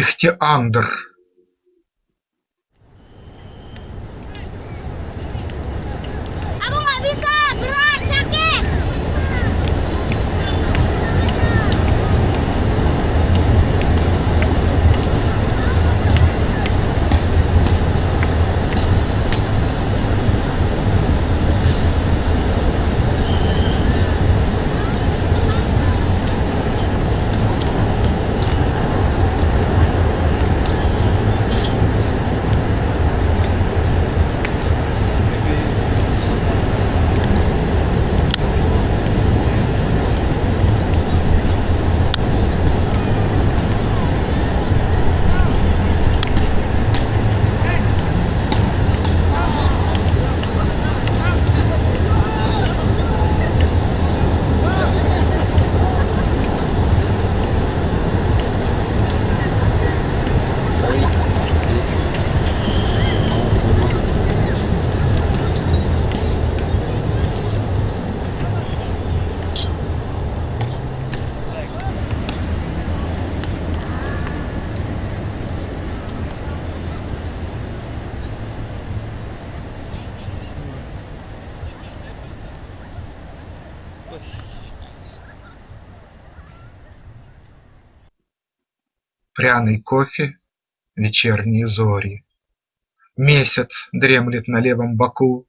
Ихтиандр Пряный кофе, вечерние зори. Месяц дремлет на левом боку,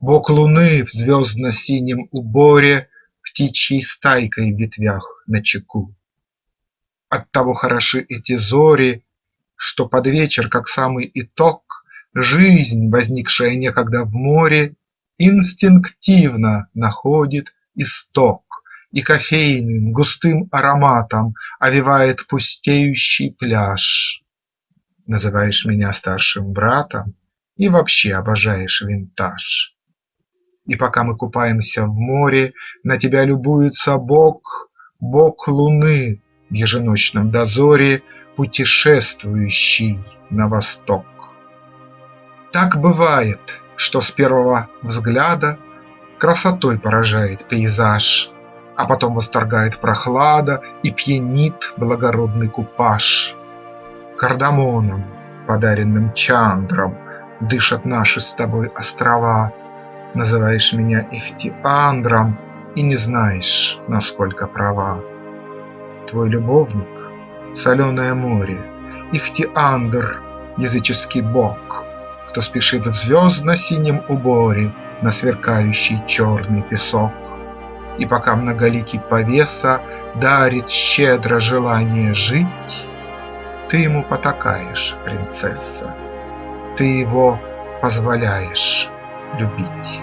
Бок луны в звездно-синем уборе Птичьей стайкой в ветвях начеку. Оттого хороши эти зори, Что под вечер, как самый итог, Жизнь, возникшая некогда в море, Инстинктивно находит исток и кофейным густым ароматом Овевает пустеющий пляж. Называешь меня старшим братом И вообще обожаешь винтаж. И пока мы купаемся в море, На тебя любуется бог, бог луны В еженочном дозоре, Путешествующий на восток. Так бывает, что с первого взгляда Красотой поражает пейзаж, а потом восторгает прохлада И пьянит благородный купаж. Кардамоном, подаренным Чандром, Дышат наши с тобой острова. Называешь меня Ихтиандром И не знаешь, насколько права. Твой любовник – соленое море, Ихтиандр – языческий бог, Кто спешит в звездно-синем уборе На сверкающий черный песок. И пока многоликий повеса Дарит щедро желание жить, Ты ему потакаешь, принцесса, Ты его позволяешь любить.